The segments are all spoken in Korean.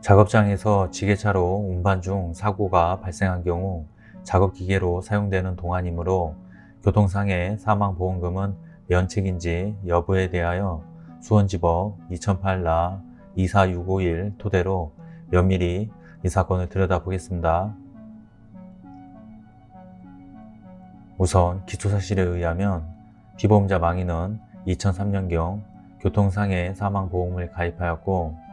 작업장에서 지게차로 운반 중 사고가 발생한 경우 작업기계로 사용되는 동안이므로 교통상해 사망보험금은 면책인지 여부에 대하여 수원지법 2008라 24651 토대로 면밀히 이 사건을 들여다보겠습니다. 우선 기초사실에 의하면 피보험자 망인은 2003년경 교통상해 사망보험을 가입하였고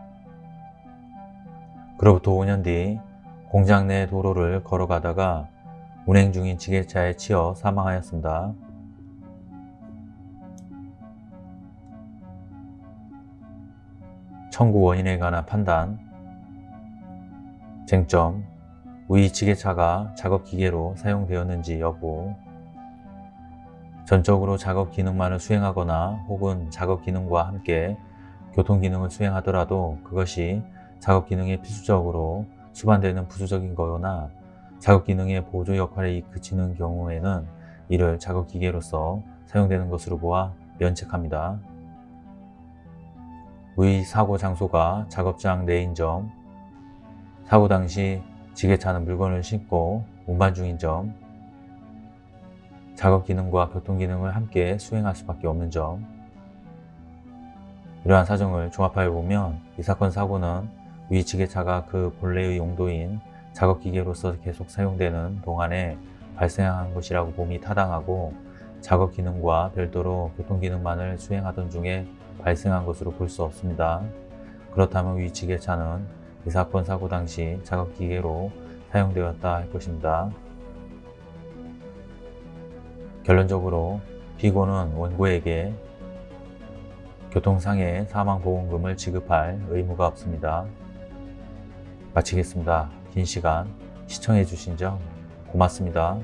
그로부터 5년 뒤 공장 내 도로를 걸어가다가 운행 중인 지게차에 치여 사망하였습니다. 청구 원인에 관한 판단 쟁점 위 지게차가 작업기계로 사용되었는지 여부 전적으로 작업 기능만을 수행하거나 혹은 작업 기능과 함께 교통 기능을 수행하더라도 그것이 작업 기능에 필수적으로 수반되는 부수적인 거나 작업 기능의 보조 역할에 그치는 경우에는 이를 작업 기계로서 사용되는 것으로 보아 면책합니다. 위 사고 장소가 작업장 내인 점, 사고 당시 지게차는 물건을 싣고 운반 중인 점, 작업 기능과 교통 기능을 함께 수행할 수밖에 없는 점 이러한 사정을 종합하여 보면 이 사건 사고는 위 지게차가 그 본래의 용도인 작업기계로서 계속 사용되는 동안에 발생한 것이라고 봄이 타당하고 작업 기능과 별도로 교통 기능만을 수행하던 중에 발생한 것으로 볼 수 없습니다. 그렇다면 위 지게차는 이 사건 사고 당시 작업 기계로 사용되었다 할 것입니다. 결론적으로 피고는 원고에게 교통상해 사망보험금을 지급할 의무가 없습니다. 마치겠습니다. 긴 시간 시청해 주신 점 고맙습니다.